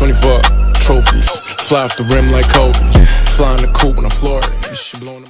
24 trophies. Fly off the rim like Kobe. Flying the coop when I floor it.